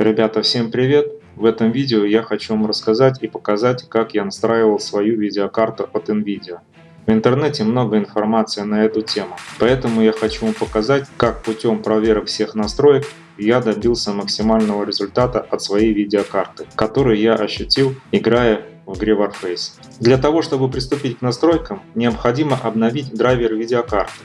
Ребята, всем привет! В этом видео я хочу вам рассказать и показать, как я настраивал свою видеокарту от NVIDIA. В интернете много информации на эту тему, поэтому я хочу вам показать, как путем проверок всех настроек я добился максимального результата от своей видеокарты, который я ощутил, играя в игре Warface. Для того, чтобы приступить к настройкам, необходимо обновить драйвер видеокарты.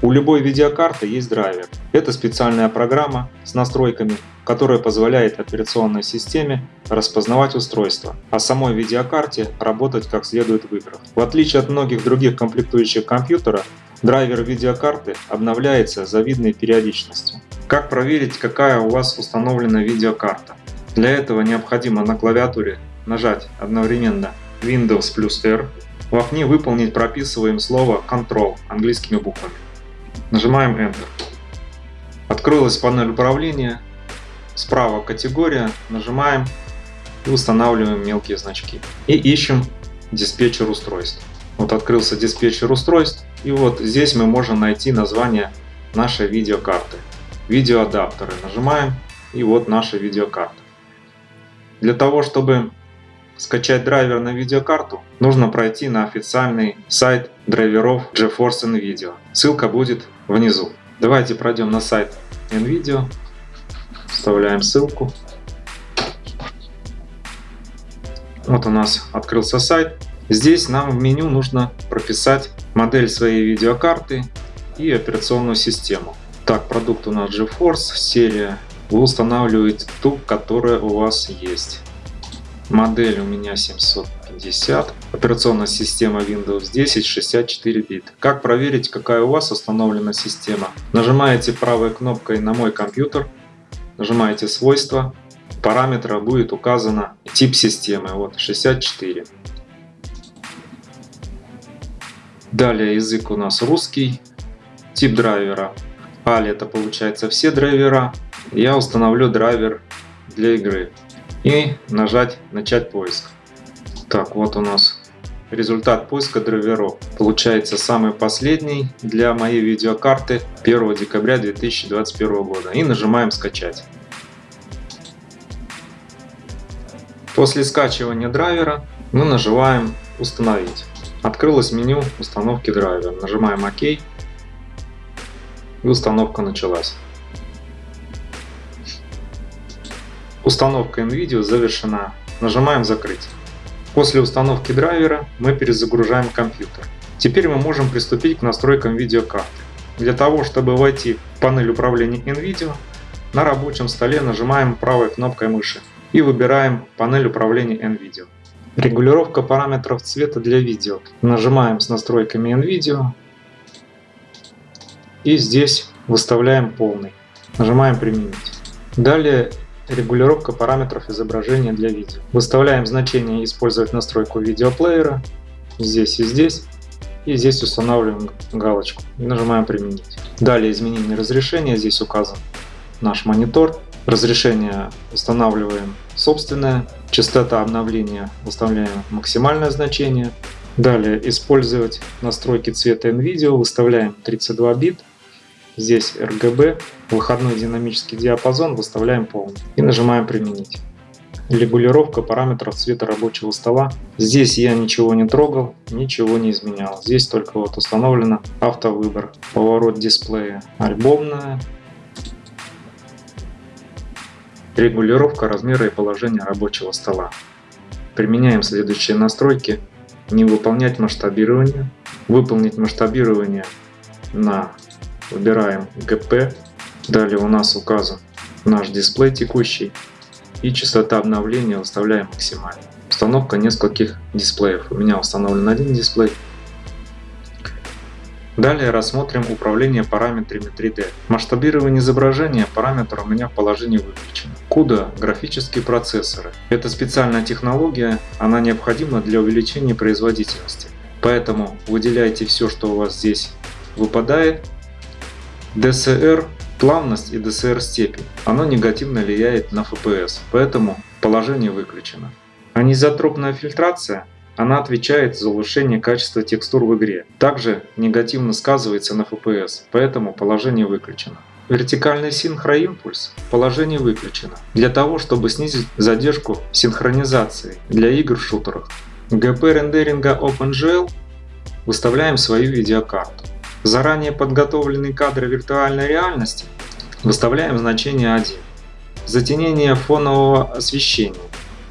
У любой видеокарты есть драйвер. Это специальная программа с настройками, которая позволяет операционной системе распознавать устройство, а самой видеокарте работать как следует в играх. В отличие от многих других комплектующих компьютера, драйвер видеокарты обновляется завидной периодичностью. Как проверить, какая у вас установлена видеокарта? Для этого необходимо на клавиатуре нажать одновременно Windows плюс R. В окне выполнить прописываем слово Control английскими буквами. Нажимаем Enter. Открылась панель управления. Справа категория. Нажимаем и устанавливаем мелкие значки. И ищем диспетчер устройств. Вот открылся диспетчер устройств. И вот здесь мы можем найти название нашей видеокарты. Видеоадаптеры. Нажимаем. И вот наша видеокарта. Для того, чтобы скачать драйвер на видеокарту, нужно пройти на официальный сайт драйверов GeForce NVIDIA. Ссылка будет внизу. Давайте пройдем на сайт NVIDIA, вставляем ссылку. Вот у нас открылся сайт. Здесь нам в меню нужно прописать модель своей видеокарты и операционную систему. Так, продукт у нас GeForce, серия. Вы устанавливаете ту, которая у вас есть. Модель у меня 750. Операционная система Windows 10 64 бит. Как проверить, какая у вас установлена система? Нажимаете правой кнопкой на мой компьютер, нажимаете свойства, параметра будет указано тип системы, вот 64. Далее язык у нас русский, тип драйвера. ALI это получается все драйвера. Я установлю драйвер для игры и нажать начать поиск. Так, вот у нас результат поиска драйверов. Получается самый последний для моей видеокарты 1 декабря 2021 года. И нажимаем скачать. После скачивания драйвера мы нажимаем установить. Открылось меню установки драйвера. Нажимаем ОК и установка началась. Установка NVIDIA завершена. Нажимаем «Закрыть». После установки драйвера мы перезагружаем компьютер. Теперь мы можем приступить к настройкам видеокарты. Для того, чтобы войти в панель управления NVIDIA, на рабочем столе нажимаем правой кнопкой мыши и выбираем панель управления NVIDIA. Регулировка параметров цвета для видео. Нажимаем с настройками NVIDIA и здесь выставляем полный. Нажимаем «Применить». Далее Регулировка параметров изображения для видео. Выставляем значение «Использовать настройку видеоплеера» здесь и здесь. И здесь устанавливаем галочку и нажимаем «Применить». Далее изменение разрешения. Здесь указан наш монитор. Разрешение устанавливаем собственное. Частота обновления выставляем максимальное значение. Далее использовать настройки цвета NVIDIA. Выставляем 32 бит. Здесь RGB, выходной динамический диапазон выставляем полный и нажимаем применить. Регулировка параметров цвета рабочего стола. Здесь я ничего не трогал, ничего не изменял. Здесь только вот установлено автовыбор. Поворот дисплея альбомная. Регулировка размера и положения рабочего стола. Применяем следующие настройки. Не выполнять масштабирование. Выполнить масштабирование на Выбираем ГП. Далее у нас указан наш дисплей текущий. И частота обновления выставляем максимально. Установка нескольких дисплеев. У меня установлен один дисплей. Далее рассмотрим управление параметрами 3D. Масштабирование изображения параметр у меня в положении выключен. CUDA – графические процессоры. Это специальная технология, она необходима для увеличения производительности. Поэтому выделяйте все, что у вас здесь выпадает DCR плавность и DCR степень. Оно негативно влияет на FPS, поэтому положение выключено. Анизотропная фильтрация она отвечает за улучшение качества текстур в игре. Также негативно сказывается на FPS, поэтому положение выключено. Вертикальный синхроимпульс в положении выключено, для того чтобы снизить задержку синхронизации для игр в шутерах. ГП рендеринга OpenGL выставляем свою видеокарту. Заранее подготовленные кадры виртуальной реальности выставляем значение 1. Затенение фонового освещения.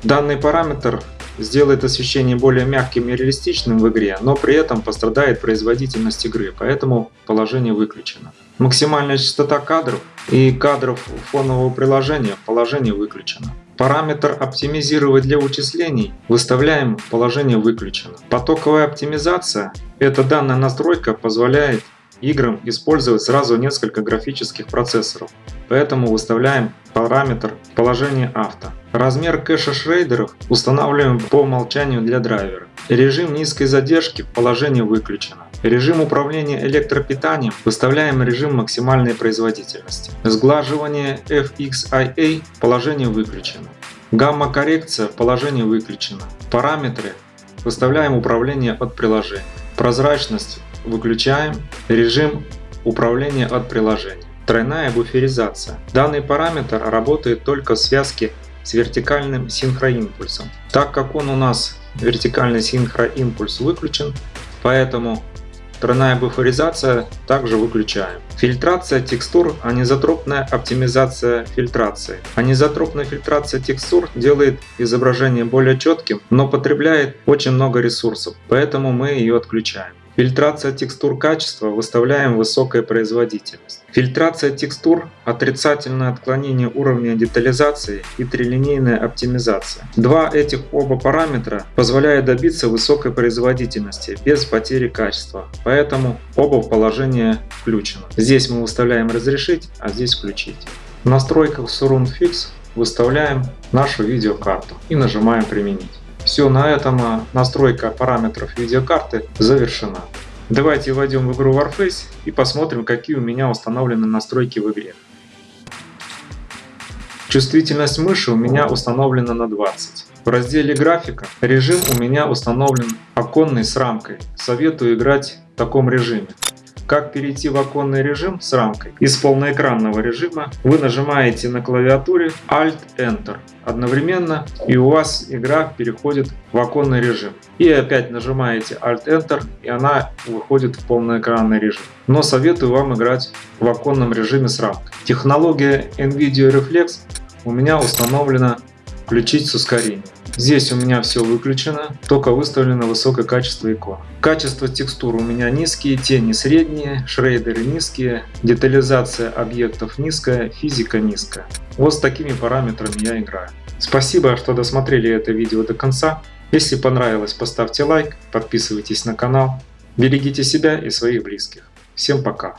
Данный параметр сделает освещение более мягким и реалистичным в игре, но при этом пострадает производительность игры, поэтому положение выключено. Максимальная частота кадров и кадров фонового приложения положение выключено. Параметр «Оптимизировать для вычислений» выставляем положение выключено. Потоковая оптимизация – эта данная настройка позволяет играм использовать сразу несколько графических процессоров, поэтому выставляем параметр положение авто. Размер кэша шрейдеров устанавливаем по умолчанию для драйвера. Режим низкой задержки в положении выключено. Режим управления электропитанием выставляем режим максимальной производительности. Сглаживание FXIA положение выключено. Гамма-коррекция положение выключено. Параметры выставляем управление от приложения. Прозрачность выключаем. Режим управления от приложения. Тройная буферизация. Данный параметр работает только в связке с вертикальным синхроимпульсом. Так как он у нас вертикальный синхроимпульс выключен, поэтому тройная буферизация также выключаем. Фильтрация текстур, анизотропная оптимизация фильтрации. Анизотропная фильтрация текстур делает изображение более четким, но потребляет очень много ресурсов, поэтому мы ее отключаем. Фильтрация текстур качества выставляем высокая производительность. Фильтрация текстур – отрицательное отклонение уровня детализации и трилинейная оптимизация. Два этих оба параметра позволяют добиться высокой производительности без потери качества, поэтому оба в положении включено. Здесь мы выставляем разрешить, а здесь включить. В настройках Surround Fix выставляем нашу видеокарту и нажимаем применить. Все, на этом а, настройка параметров видеокарты завершена. Давайте войдем в игру Warface и посмотрим, какие у меня установлены настройки в игре. Чувствительность мыши у меня установлена на 20. В разделе графика режим у меня установлен оконный с рамкой. Советую играть в таком режиме. Как перейти в оконный режим с рамкой? Из полноэкранного режима вы нажимаете на клавиатуре Alt-Enter одновременно и у вас игра переходит в оконный режим. И опять нажимаете Alt-Enter и она выходит в полноэкранный режим. Но советую вам играть в оконном режиме с рамкой. Технология NVIDIA Reflex у меня установлена включить с ускорением. Здесь у меня все выключено, только выставлено высокое качество икон. Качество текстур у меня низкие, тени средние, шрейдеры низкие, детализация объектов низкая, физика низкая. Вот с такими параметрами я играю. Спасибо, что досмотрели это видео до конца. Если понравилось, поставьте лайк, подписывайтесь на канал. Берегите себя и своих близких. Всем пока!